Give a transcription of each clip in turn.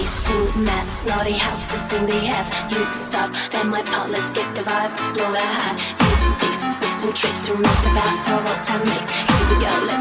Space food mess, snotty houses in the ass You stop, then my part, let's get the vibe, explore the high. You fix, fix some tricks to rock the best of all time mix Here we go, let's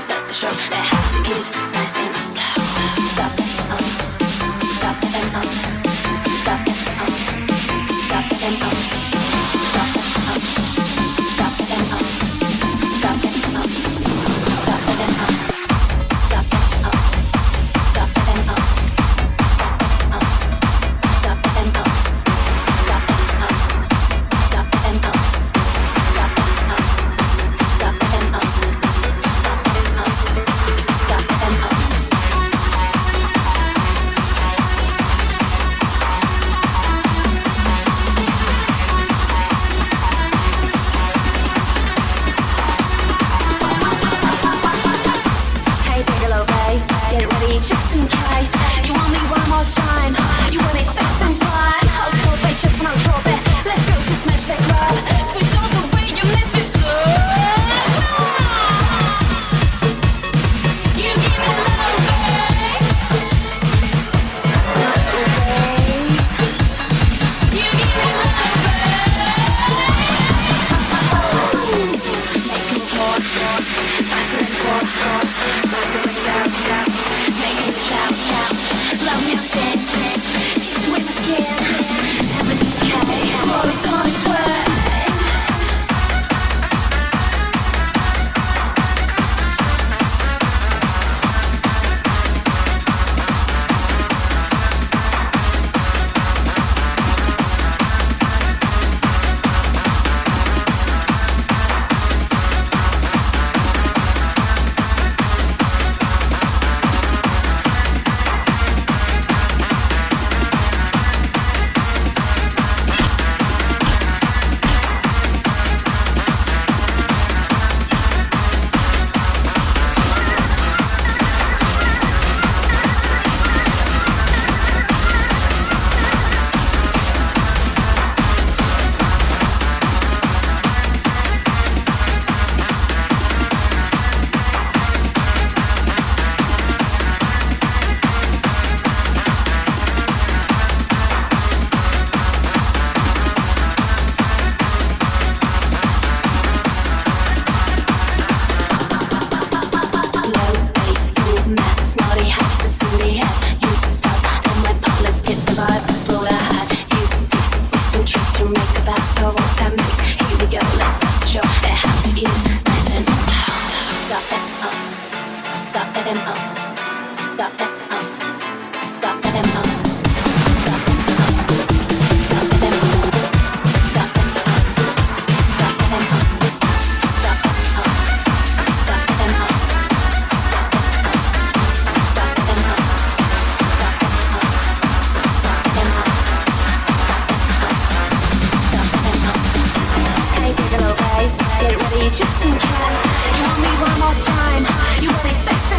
Just in case. You want me one more time. You'll be best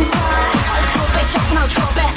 no trouble.